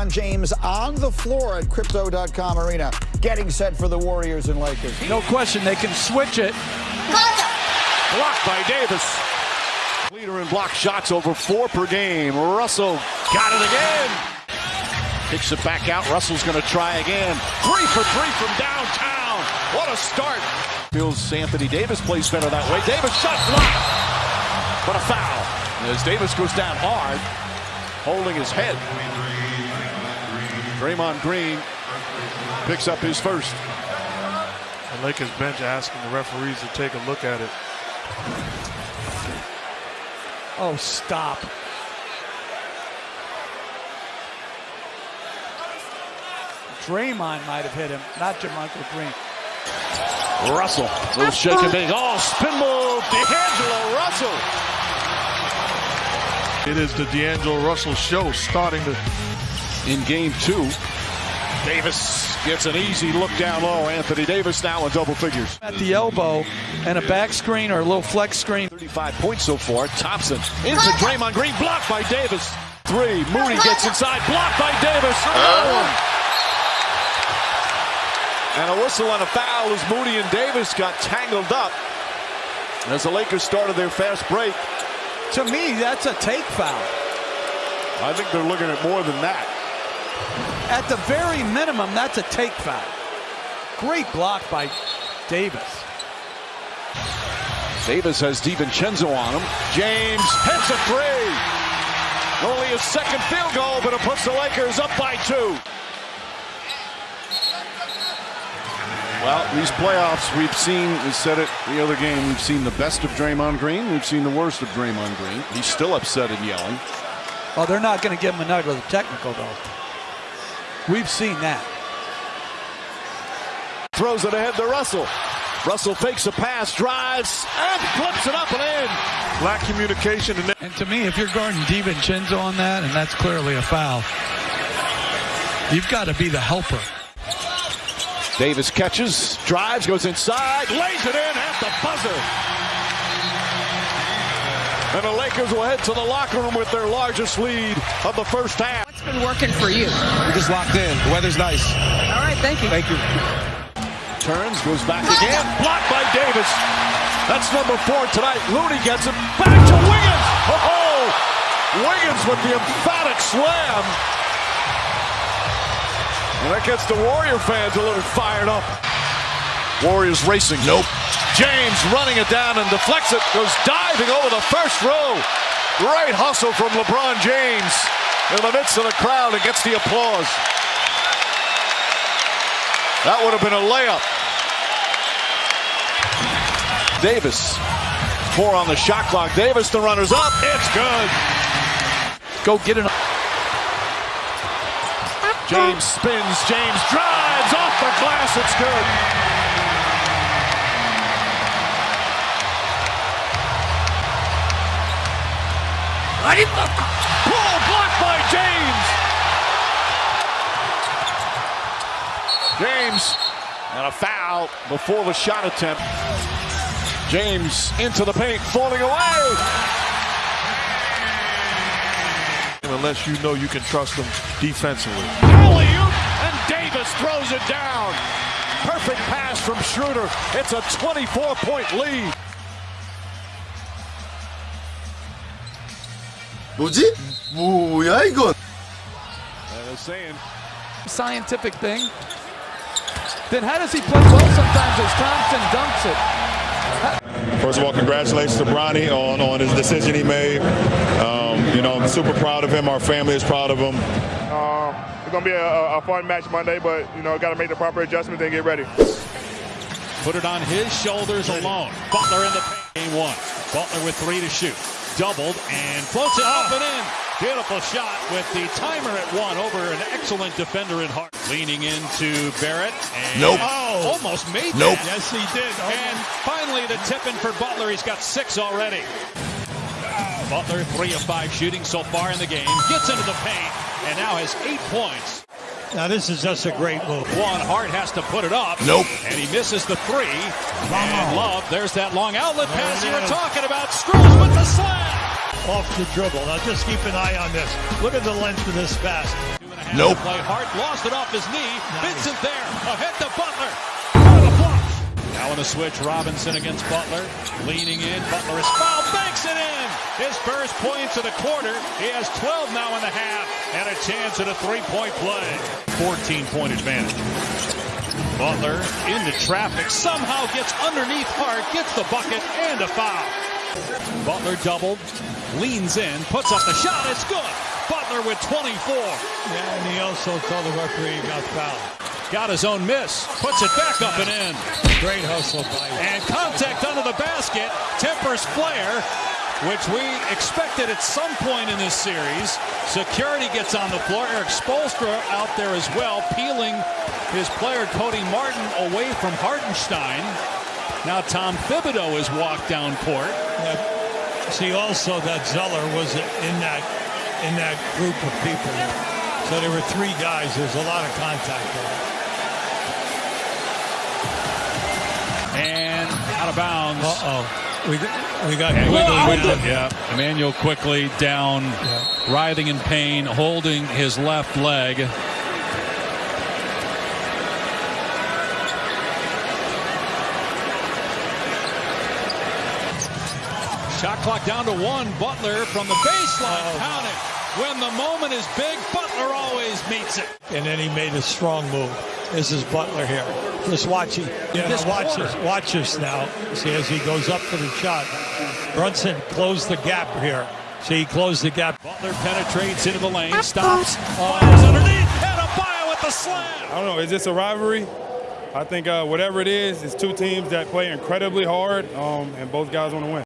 LeBron James on the floor at Crypto.com Arena, getting set for the Warriors and Lakers. No question, they can switch it. Blocked by Davis. Leader in block shots over four per game. Russell got it again. Kicks it back out. Russell's going to try again. Three for three from downtown. What a start. Feels Anthony Davis plays better that way. Davis shot blocked. But a foul. As Davis goes down hard, holding his head. Draymond Green picks up his first. The Lakers bench asking the referees to take a look at it. Oh, stop. Draymond might have hit him, not JaMychal Green. Russell, little shake and bake. Oh, spin move, D'Angelo Russell. It is the D'Angelo Russell show starting to. In game two, Davis gets an easy look down low. Anthony Davis now in double figures. At the elbow and a back screen or a little flex screen. 35 points so far. Thompson into Draymond Green, blocked by Davis. Three, Moody gets inside, blocked by Davis. Another one. And a whistle and a foul as Moody and Davis got tangled up as the Lakers started their fast break. To me, that's a take foul. I think they're looking at more than that. At the very minimum, that's a take foul. Great block by Davis. Davis has DiVincenzo on him. James hits a three. Only his second field goal, but it puts the Lakers up by two. Well, these playoffs, we've seen, we said it the other game, we've seen the best of Draymond Green. We've seen the worst of Draymond Green. He's still upset and yelling. Oh, they're not going to give him another technical, though. We've seen that. Throws it ahead to Russell. Russell fakes a pass, drives, and flips it up and in. Lack communication. And, and to me, if you're guarding DiVincenzo on that, and that's clearly a foul, you've got to be the helper. Davis catches, drives, goes inside, lays it in at the buzzer. And the Lakers will head to the locker room with their largest lead of the first half. What's been working for you? We're just locked in. The weather's nice. All right, thank you. Thank you. Turns, goes back again, blocked by Davis. That's number four tonight. Looney gets it back to Wiggins. Oh, Wiggins with the emphatic slam. And that gets the Warrior fans a little fired up. Warriors racing. Nope. James running it down and deflects it. Goes diving over the first row. Great hustle from LeBron James in the midst of the crowd and gets the applause. That would have been a layup. Davis. Four on the shot clock. Davis, the runners up. It's good. Go get it. James spins. James drives off the glass. It's good. Pull James and a foul before the shot attempt. James into the paint, falling away. Unless you know you can trust them defensively. Alley-oop, and Davis throws it down. Perfect pass from Schroeder. It's a 24-point lead. 뭐지? 뭐야 이건? And saying Scientific thing. Then how does he play well sometimes as Thompson dunks it? First of all, congratulations to Bronny on, on his decision he made. Um, you know, I'm super proud of him. Our family is proud of him. Uh, it's going to be a, a, fun match Monday, but, you know, got to make the proper adjustments and get ready. Put it on his shoulders alone. Butler in the paint. Game one. Butler with three to shoot. Doubled and floats it up and in. Beautiful shot with the timer at one over an excellent defender in Hart. Leaning into Barrett. And Nope. Oh, almost made Nope. that. Yes, he did. And finally the tip in for Butler. He's got six already. Butler, three of five shooting so far in the game. Gets into the paint and now has eight points. Now this is just a great move. One, Hart has to put it up. Nope. And he misses the three. And Love, there's that long outlet pass you were talking about. Strus with the slam. Off the dribble. Now just keep an eye on this. Look at the length of this pass. Two Nope. Play hard, lost it off his knee. Vincent there, ahead to Butler. Out of the flush. Now in a switch, Robinson against Butler. Leaning in, Butler is fouled, banks it in. His first points of the quarter. He has 12 now in the half and a chance at a three-point play. 14-point advantage. Butler into traffic, somehow gets underneath Hart, gets the bucket and a foul. Butler doubled, leans in, puts up the shot, it's good. Butler with 24. Yeah, and he also told the referee he got fouled. Got his own miss, puts it back up and in. Great hustle by And contact under the basket, tempers flare, which we expected at some point in this series. Security gets on the floor. Erik Spoelstra out there as well, peeling his player Cody Martin away from Hartenstein. Now Tom Thibodeau has walked down court. Yeah. See also that Zeller was in that in that group of people. So there were three guys. There's a lot of contact there. And out of bounds. Uh-oh. We, we got Quickley Yeah, Emmanuel Quickley down, Yeah. writhing in pain, holding his left leg. Clock down to one. Butler from the baseline. Oh, Count it. When the moment is big, Butler always meets it. And then he made a strong move. This is Butler here. Just watch it. Yeah, This watch quarter. this. Watch this now. See as he goes up for the shot. Brunson closed the gap here. See, he closed the gap. Butler penetrates into the lane, stops, fires underneath, and Adebayo with the slam. I don't know. Is this a rivalry? I think uh, whatever it is, it's two teams that play incredibly hard, um, and both guys want to win.